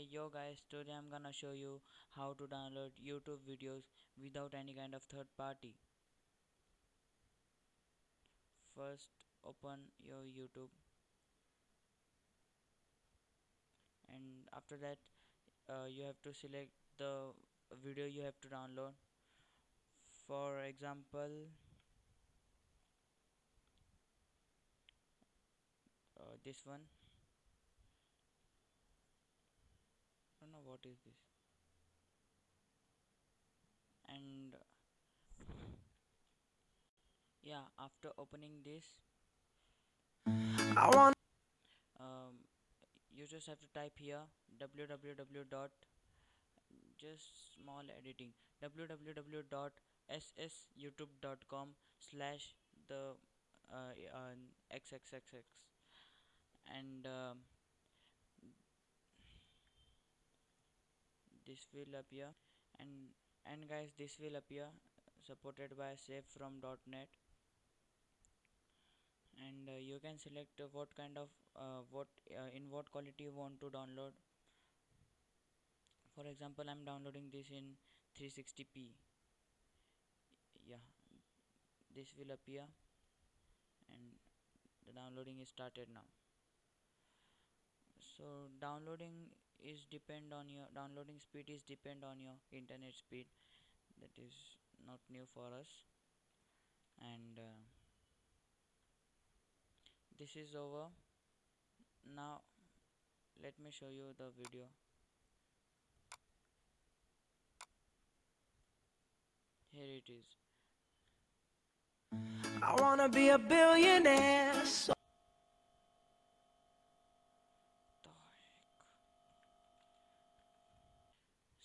Hey yo guys, today I'm gonna show you how to download YouTube videos without any kind of third party. First open your YouTube and after that uh, you have to select the video you have to download. For example, uh, this one. What is this. And yeah, after opening this, I want um, you just have to type here www dot just small editing www.ssyoutube.com slash the uh, uh, xxxx and um, this will appear. And and guys this will appear supported by save from dot .net. And uh, you can select uh, what kind of uh, what uh, in what quality you want to download. For example I'm downloading this in 360p yeah this will appear. And the downloading is started now. So downloading is depend on your downloading speed is depend on your internet speed. That is not new for us. And uh, this is over. Now let me show you the video. Here it is. I wanna be a billionaire. So the heck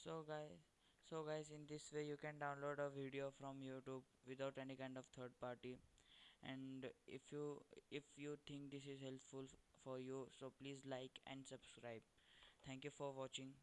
so guys so guys in this way you can download a video from youtube without any kind of third party. And if you if you think this is helpful for you so please like and subscribe. Thank you for watching